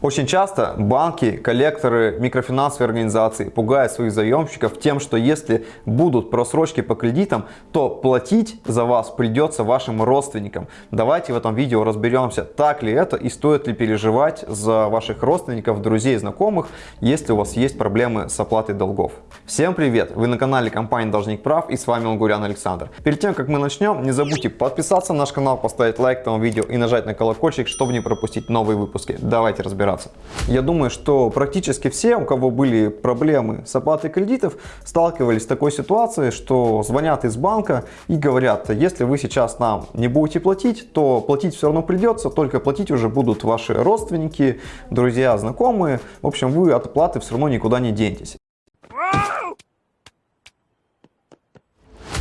Очень часто банки, коллекторы, микрофинансовые организации пугают своих заемщиков тем, что если будут просрочки по кредитам, то платить за вас придется вашим родственникам. Давайте в этом видео разберемся, так ли это и стоит ли переживать за ваших родственников, друзей, знакомых, если у вас есть проблемы с оплатой долгов. Всем привет! Вы на канале компании Должник Прав и с вами Лугурян Александр. Перед тем, как мы начнем, не забудьте подписаться на наш канал, поставить лайк этому видео и нажать на колокольчик, чтобы не пропустить новые выпуски. Давайте разбираться разбираться. Я думаю, что практически все, у кого были проблемы с оплатой кредитов, сталкивались с такой ситуацией, что звонят из банка и говорят, если вы сейчас нам не будете платить, то платить все равно придется, только платить уже будут ваши родственники, друзья, знакомые. В общем, вы от оплаты все равно никуда не денетесь.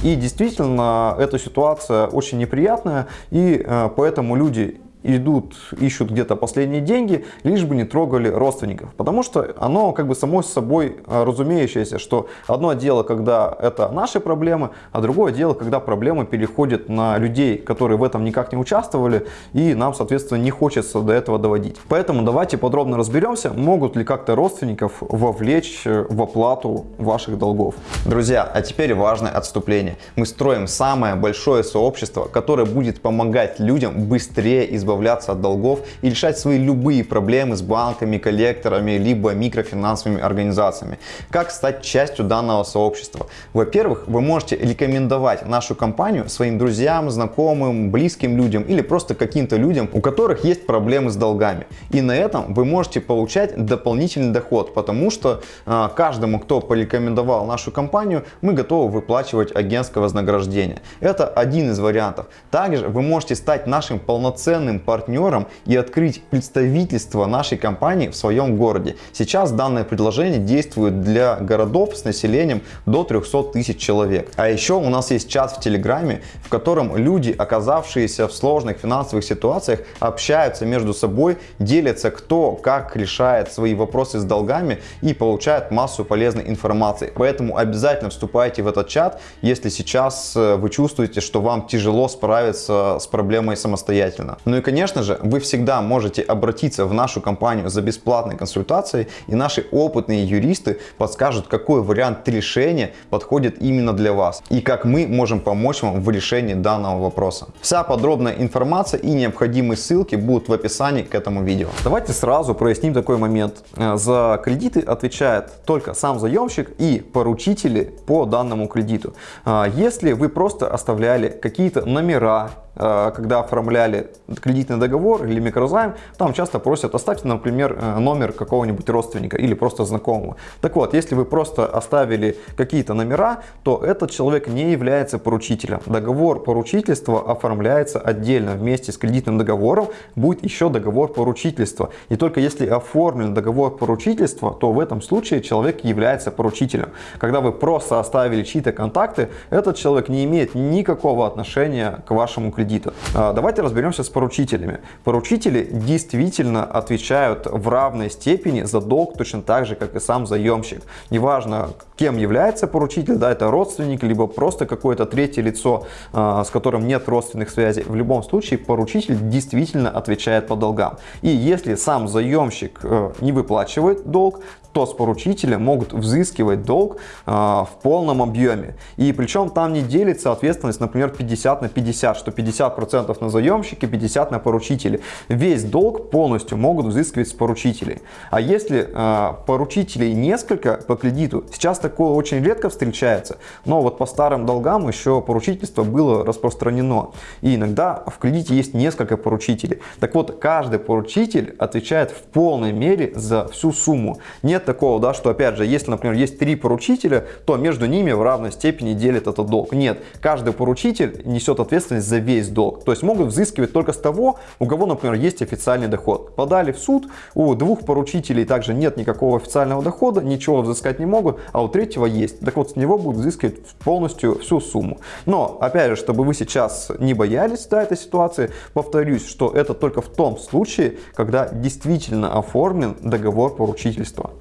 И действительно, эта ситуация очень неприятная, и э, поэтому люди идут, ищут где-то последние деньги, лишь бы не трогали родственников. Потому что оно как бы само собой а, разумеющееся, что одно дело, когда это наши проблемы, а другое дело, когда проблемы переходят на людей, которые в этом никак не участвовали, и нам, соответственно, не хочется до этого доводить. Поэтому давайте подробно разберемся, могут ли как-то родственников вовлечь в оплату ваших долгов. Друзья, а теперь важное отступление. Мы строим самое большое сообщество, которое будет помогать людям быстрее избавляться избавляться от долгов и решать свои любые проблемы с банками, коллекторами, либо микрофинансовыми организациями. Как стать частью данного сообщества? Во-первых, вы можете рекомендовать нашу компанию своим друзьям, знакомым, близким людям или просто каким-то людям, у которых есть проблемы с долгами. И на этом вы можете получать дополнительный доход, потому что э, каждому, кто порекомендовал нашу компанию, мы готовы выплачивать агентское вознаграждение. Это один из вариантов. Также вы можете стать нашим полноценным партнером и открыть представительство нашей компании в своем городе. Сейчас данное предложение действует для городов с населением до 300 тысяч человек. А еще у нас есть чат в Телеграме, в котором люди, оказавшиеся в сложных финансовых ситуациях, общаются между собой, делятся кто как решает свои вопросы с долгами и получают массу полезной информации. Поэтому обязательно вступайте в этот чат, если сейчас э, вы чувствуете, что вам тяжело справиться с проблемой самостоятельно. Ну и конечно же, вы всегда можете обратиться в нашу компанию за бесплатной консультацией, и наши опытные юристы подскажут, какой вариант решения подходит именно для вас, и как мы можем помочь вам в решении данного вопроса. Вся подробная информация и необходимые ссылки будут в описании к этому видео. Давайте сразу проясним такой момент. Э, за кредиты отвечает только сам заемщик и поручители по данному кредиту. Э, если вы просто оставляли какие-то номера когда оформляли кредитный договор или микрозайм, там часто просят оставьте, например, э, номер какого-нибудь родственника или просто знакомого. Так вот, если вы просто оставили какие-то номера, то этот человек не является поручителем. Договор поручительства оформляется отдельно. Вместе с кредитным договором будет еще договор поручительства. И только если оформлен договор поручительства, то в этом случае человек является поручителем. Когда вы просто оставили чьи-то контакты, этот человек не имеет никакого отношения к вашему кредиту кредита. А, давайте разберемся с поручителями. Поручители действительно отвечают в равной степени за долг точно так же, как и сам заемщик. Неважно, кем является поручитель, да, это родственник, либо просто какое-то третье лицо, а, с которым нет родственных связей. В любом случае поручитель действительно отвечает по долгам. И если сам заемщик э, не выплачивает долг, то с поручителя могут взыскивать долг э, в полном объеме. И причем там не делится ответственность, например, 50 на 50, что 50% на заемщике, 50 на поручителе. Весь долг полностью могут взыскивать с поручителей. А если э, поручителей несколько по кредиту, сейчас такое очень редко встречается, но вот по старым долгам еще поручительство было распространено. И иногда в кредите есть несколько поручителей. Так вот, каждый поручитель отвечает в полной мере за всю сумму. Нет такого, да, что опять же, если, например, есть три поручителя, то между ними в равной степени делят этот долг. Нет, каждый поручитель несет ответственность за весь долг. То есть могут взыскивать только с того, у кого, например, есть официальный доход. Подали в суд, у двух поручителей также нет никакого официального дохода, ничего взыскать не могут, а у третьего есть. Так вот, с него будут взыскивать полностью всю сумму. Но, опять же, чтобы вы сейчас не боялись да, этой ситуации, повторюсь, что это только в том случае, когда действительно оформлен договор поручительства.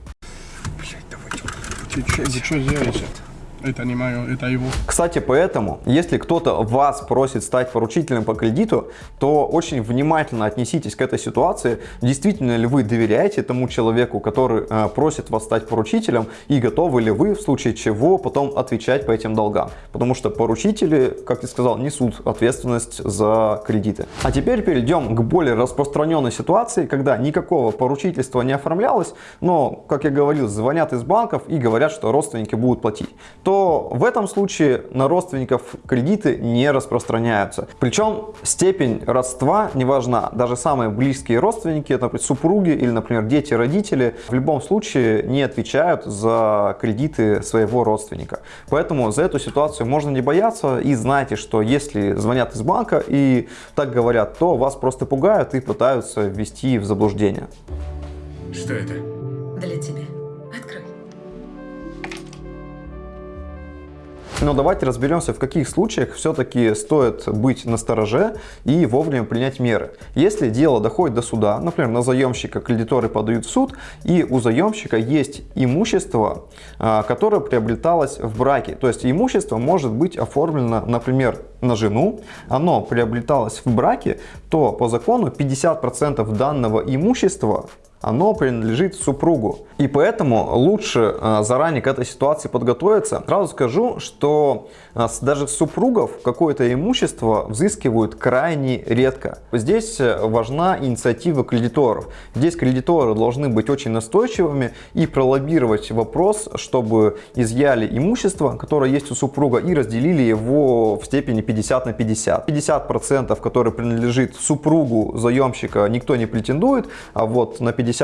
Ты что, вы что делаете? Это не мое, это его. Кстати, поэтому, если кто-то вас просит стать поручителем по кредиту, то очень внимательно отнеситесь к этой ситуации. Действительно ли вы доверяете тому человеку, который э, просит вас стать поручителем, и готовы ли вы в случае чего потом отвечать по этим долгам? Потому что поручители, как ты сказал, несут ответственность за кредиты. А теперь перейдем к более распространенной ситуации, когда никакого поручительства не оформлялось, но, как я говорил, звонят из банков и говорят, что родственники будут платить то в этом случае на родственников кредиты не распространяются. Причем степень родства не важна. Даже самые близкие родственники, например, супруги или, например, дети, родители, в любом случае не отвечают за кредиты своего родственника. Поэтому за эту ситуацию можно не бояться и знайте, что если звонят из банка и так говорят, то вас просто пугают и пытаются ввести в заблуждение. Что это? Для тебя. Но давайте разберемся, в каких случаях все-таки стоит быть настороже и вовремя принять меры. Если дело доходит до суда, например, на заемщика кредиторы подают в суд, и у заемщика есть имущество, а, которое приобреталось в браке. То есть имущество может быть оформлено, например, на жену, оно приобреталось в браке, то по закону 50% данного имущества оно принадлежит супругу. И поэтому лучше э, заранее к этой ситуации подготовиться. Сразу скажу, что э, даже супругов какое-то имущество взыскивают крайне редко. Здесь э, важна инициатива кредиторов. Здесь кредиторы должны быть очень настойчивыми и пролоббировать вопрос, чтобы изъяли имущество, которое есть у супруга, и разделили его в степени 50 на 50. 50%, которые принадлежит супругу заемщика, никто не претендует, а вот на 50%,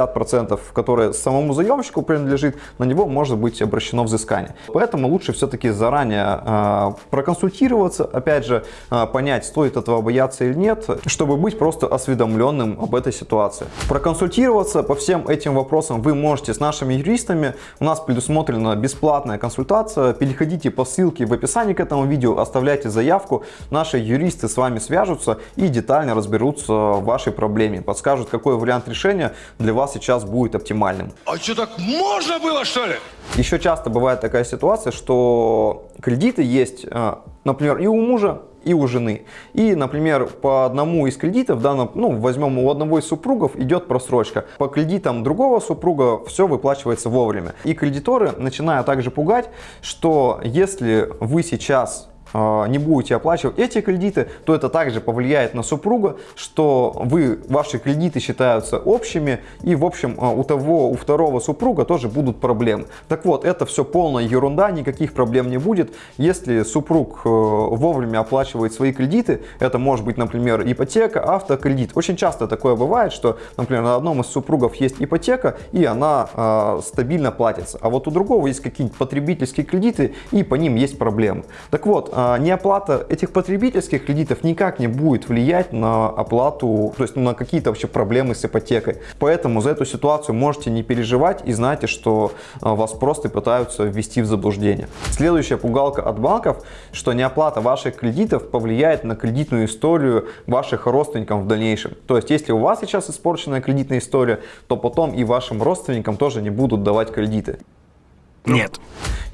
которые самому заемщику принадлежит, на него может быть обращено взыскание. Поэтому лучше все-таки заранее э, проконсультироваться, опять же, э, понять, стоит этого бояться или нет, чтобы быть просто осведомленным об этой ситуации. Проконсультироваться по всем этим вопросам вы можете с нашими юристами. У нас предусмотрена бесплатная консультация. Переходите по ссылке в описании к этому видео, оставляйте заявку. Наши юристы с вами свяжутся и детально разберутся в вашей проблеме. Подскажут, какой вариант решения для вас сейчас будет оптимальным. А что так можно было, что ли? Еще часто бывает такая ситуация, что кредиты есть, э, например, и у мужа, и у жены. И, например, по одному из кредитов, данном, ну, возьмем у одного из супругов, идет просрочка. По кредитам другого супруга все выплачивается вовремя. И кредиторы начинают также пугать, что если вы сейчас не будете оплачивать эти кредиты, то это также повлияет на супруга, что вы, ваши кредиты считаются общими, и в общем а, у того, у второго супруга тоже будут проблемы. Так вот, это все полная ерунда, никаких проблем не будет. Если супруг э, вовремя оплачивает свои кредиты, это может быть, например, ипотека, автокредит. Очень часто такое бывает, что, например, на одном из супругов есть ипотека, и она э, стабильно платится, а вот у другого есть какие-нибудь потребительские кредиты, и по ним есть проблемы. Так вот, а, неоплата этих потребительских кредитов никак не будет влиять на оплату, то есть на какие-то вообще проблемы с ипотекой. Поэтому за эту ситуацию можете не переживать и знайте, что а, вас просто пытаются ввести в заблуждение. Следующая пугалка от банков, что неоплата ваших кредитов повлияет на кредитную историю ваших родственников в дальнейшем. То есть если у вас сейчас испорченная кредитная история, то потом и вашим родственникам тоже не будут давать кредиты. Нет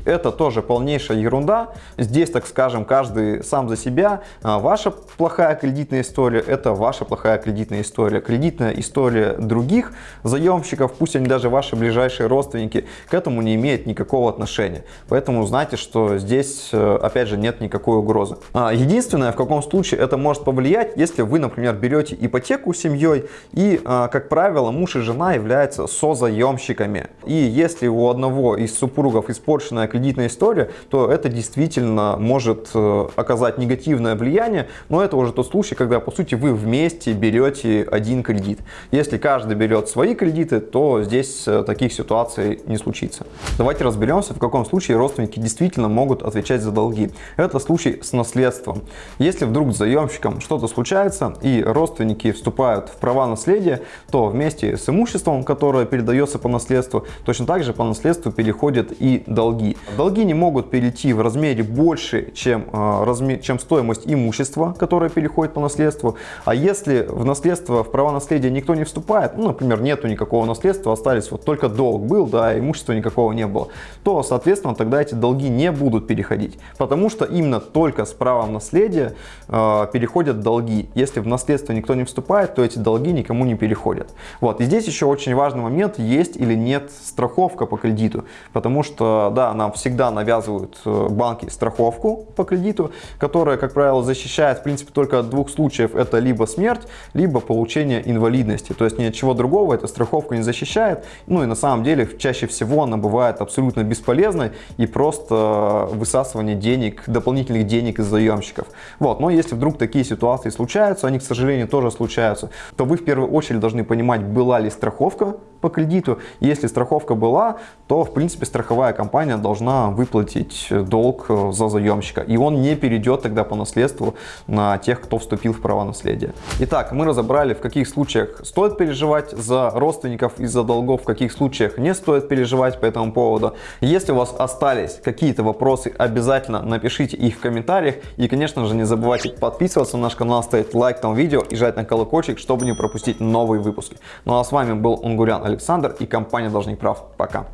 это тоже полнейшая ерунда. Здесь, так скажем, каждый сам за себя. А, ваша плохая кредитная история – это ваша плохая кредитная история. Кредитная история других заемщиков, пусть они даже ваши ближайшие родственники, к этому не имеет никакого отношения. Поэтому знайте, что здесь, э, опять же, нет никакой угрозы. А, единственное, в каком случае это может повлиять, если вы, например, берете ипотеку с семьей и, а, как правило, муж и жена являются созаемщиками. И если у одного из супругов испорченная кредитная история, то это действительно может э, оказать негативное влияние, но это уже тот случай, когда по сути вы вместе берете один кредит. Если каждый берет свои кредиты, то здесь э, таких ситуаций не случится. Давайте разберемся, в каком случае родственники действительно могут отвечать за долги. Это случай с наследством. Если вдруг с заемщиком что-то случается и родственники вступают в права наследия, то вместе с имуществом, которое передается по наследству, точно так же по наследству переходит переходят и долги. Долги не могут перейти в размере больше, чем, э, размер, чем стоимость имущества, которое переходит по наследству. А если в наследство, в права наследия никто не вступает, ну, например, нету никакого наследства, остались вот только долг был, да, имущества никакого не было, то, соответственно, тогда эти долги не будут переходить. Потому что именно только с правом наследия э, переходят долги. Если в наследство никто не вступает, то эти долги никому не переходят. Вот. И здесь еще очень важный момент, есть или нет страховка по кредиту. Потому что, да, нам всегда навязывают э, банки страховку по кредиту, которая, как правило, защищает, в принципе, только от двух случаев. Это либо смерть, либо получение инвалидности. То есть ни от чего другого эта страховка не защищает. Ну и на самом деле, чаще всего она бывает абсолютно бесполезной и просто высасывание денег, дополнительных денег из заемщиков. Вот. Но если вдруг такие ситуации случаются, они, к сожалению, тоже случаются, то вы в первую очередь должны понимать, была ли страховка по кредиту. Если страховка была, то в принципе страховая компания должна выплатить долг э, за заемщика. И он не перейдет тогда по наследству на тех, кто вступил в право наследия. Итак, мы разобрали, в каких случаях стоит переживать за родственников из-за долгов, в каких случаях не стоит переживать по этому поводу. Если у вас остались какие-то вопросы, обязательно напишите их в комментариях. И, конечно же, не забывайте подписываться на наш канал, ставить лайк этому видео и жать на колокольчик, чтобы не пропустить новые выпуски. Ну а с вами был Унгурян Александр и компания Должник Прав. Пока.